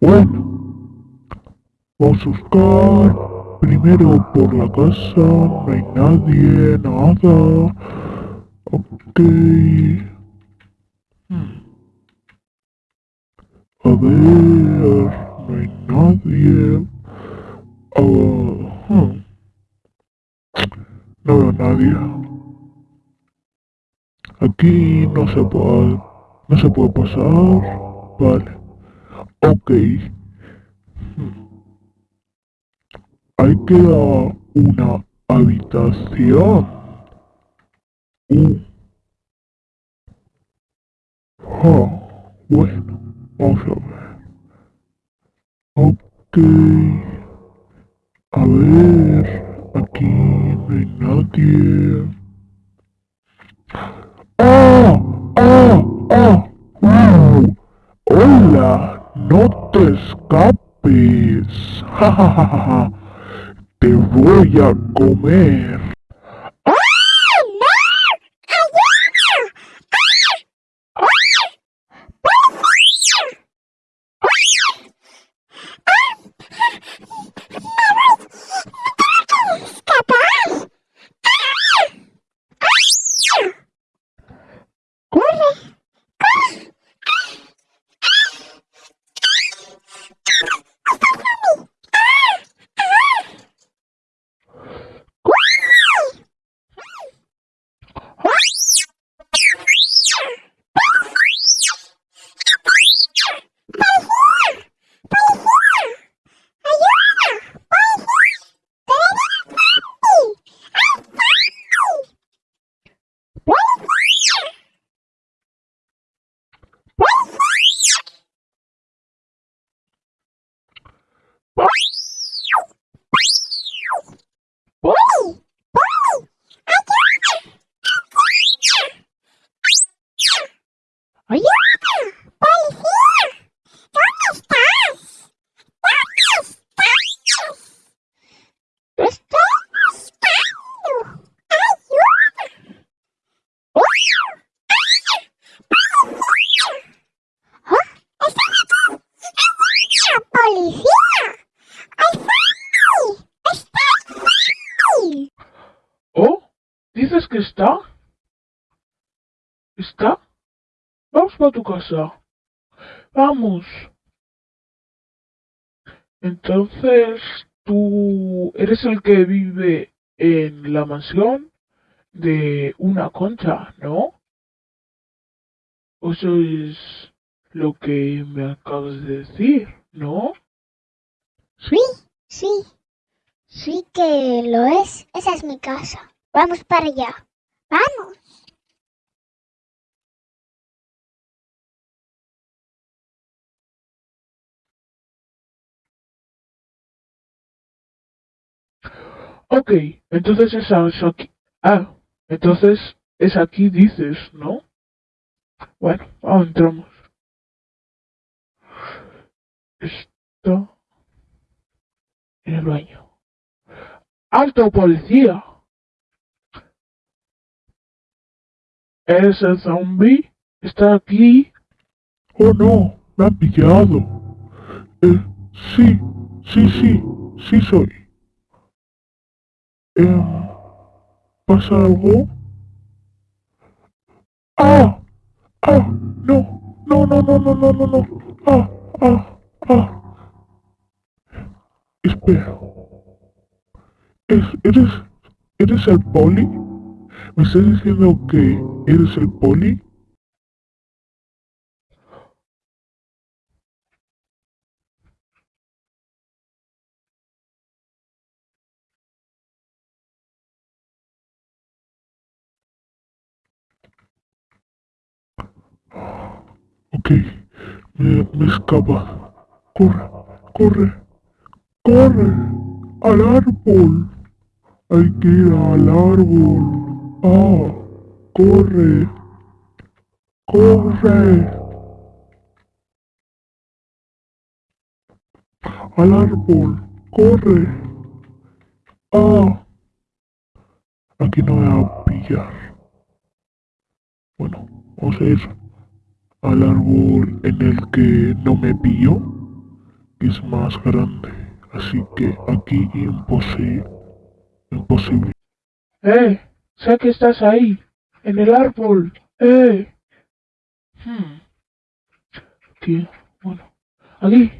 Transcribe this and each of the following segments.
Bueno, vamos a buscar primero por la casa, no hay nadie, nada. Ok. A ver, no hay nadie. Uh. No veo nadie. Aquí no se puede, no se puede pasar. Vale. Ok. Hmm. Hay que dar una habitación. Uh. Ah, bueno, vamos a ver. Ok. Escapes! ¡Ja, ja, ja! ¡Te voy a comer! Está? ¿Está? Vamos para tu casa. Vamos. Entonces, tú eres el que vive en la mansión de una concha, ¿no? Eso es lo que me acabas de decir, ¿no? Sí, sí. Sí que lo es. Esa es mi casa. Vamos para allá. Vamos. Ok, entonces es aquí. Ah, entonces es aquí dices, ¿no? Bueno, vamos, entramos. Esto en el baño. ¡Alto policía! ¿Ese zombie? ¿Está aquí? Oh no, me ha pillado. Eh, sí, sí, sí, sí soy. Eh, ¿Pasa algo? ¡Ah! ¡Ah! ¡No! ¡No, no, no, no, no, no, no! ¡Ah! ¡Ah! ¡Ah! Espera. ¿Es, ¿Eres... ¿Eres el poli? ¿Me estás diciendo que eres el poli? Ok, me, me escapa. Corre, corre, corre al árbol. Hay que ir al árbol. ¡Ah! ¡Corre! ¡Corre! ¡Al árbol! ¡Corre! ¡Ah! Aquí no me va a pillar. Bueno, vamos a ir al árbol en el que no me pilló. que es más grande, así que aquí imposible. Imposible. ¡Eh! Sé que estás ahí, en el árbol. ¡Eh! Hmm. Aquí, bueno. Aquí.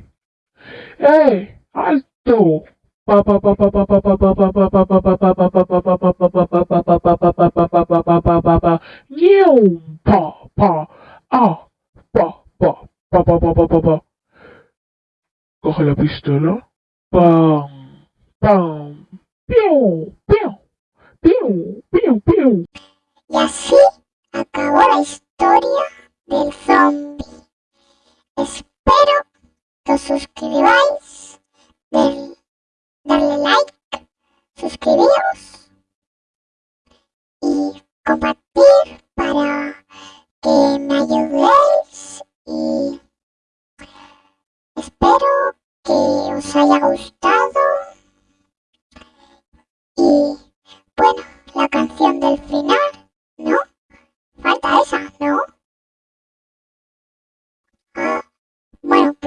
¡Eh! ¡Alto! Coge la pistola. ¡Pam! ¡Pam! ¡Piu! Y así acabó la historia del zombie. Espero que os suscribáis, del- darle like, suscribiros y compartir para que me ayudéis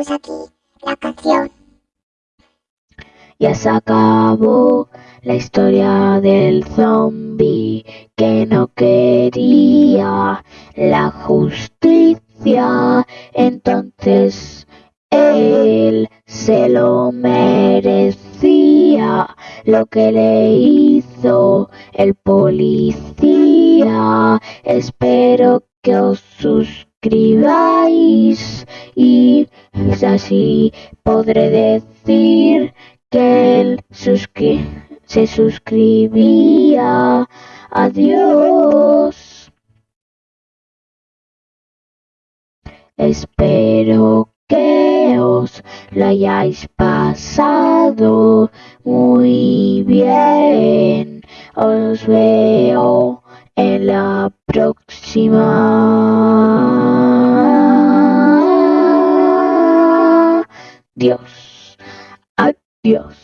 pues aquí la canción. Ya se acabó la historia del zombie que no quería la justicia. Entonces él se lo merecía lo que le hizo el policía. Espero que os suscribáis y así podré decir que él se suscribía. Adiós. Espero que os lo hayáis pasado muy bien. Os veo en la próxima. Dios. Adiós.